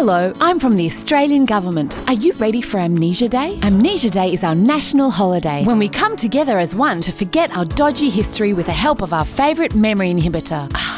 Hello, I'm from the Australian Government. Are you ready for Amnesia Day? Amnesia Day is our national holiday when we come together as one to forget our dodgy history with the help of our favourite memory inhibitor. Ah,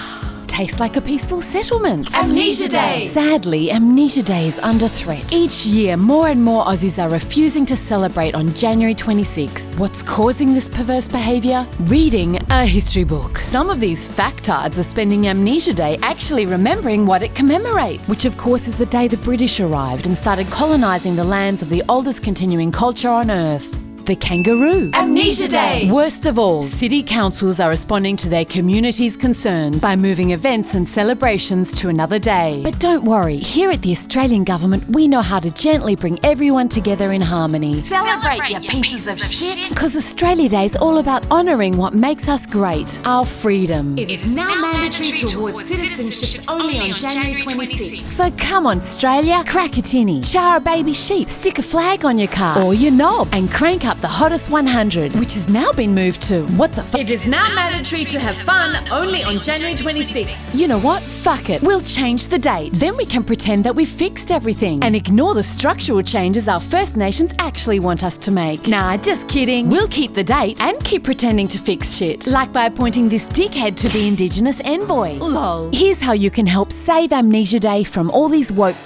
Tastes like a peaceful settlement. Amnesia Day. Sadly, Amnesia Day is under threat. Each year, more and more Aussies are refusing to celebrate on January 26. What's causing this perverse behaviour? Reading a history book. Some of these factards are spending Amnesia Day actually remembering what it commemorates, which of course is the day the British arrived and started colonising the lands of the oldest continuing culture on Earth. The kangaroo. Amnesia Day. Worst of all, city councils are responding to their community's concerns by moving events and celebrations to another day. But don't worry, here at the Australian Government, we know how to gently bring everyone together in harmony. Celebrate, you pieces of shit. Because Australia Day is all about honouring what makes us great our freedom. It is now mandatory towards citizenship only on January 26th. So come on, Australia, crack a tinny, char a baby sheep, stick a flag on your car or your knob, and crank up the hottest 100, which has now been moved to what the fuck? It is now mandatory to have fun only on January 26th. You know what? Fuck it. We'll change the date. Then we can pretend that we've fixed everything and ignore the structural changes our First Nations actually want us to make. Nah, just kidding. We'll keep the date and keep pretending to fix shit. Like by appointing this dickhead to be Indigenous envoy. Lol. Here's how you can help save Amnesia Day from all these woke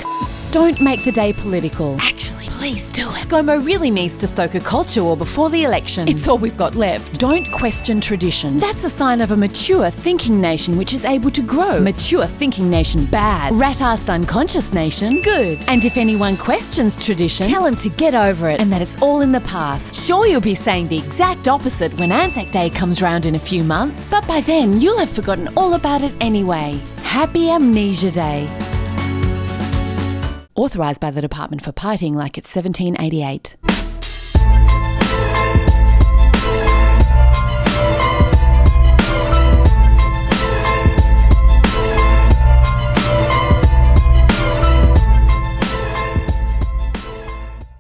don't make the day political. Actually, please do it. ScoMo really needs to stoke a culture war before the election. It's all we've got left. Don't question tradition. That's a sign of a mature thinking nation which is able to grow. Mature thinking nation, bad. Rat-assed unconscious nation, good. And if anyone questions tradition, tell them to get over it and that it's all in the past. Sure, you'll be saying the exact opposite when Anzac Day comes round in a few months, but by then you'll have forgotten all about it anyway. Happy Amnesia Day. Authorised by the Department for Partying like it's 1788.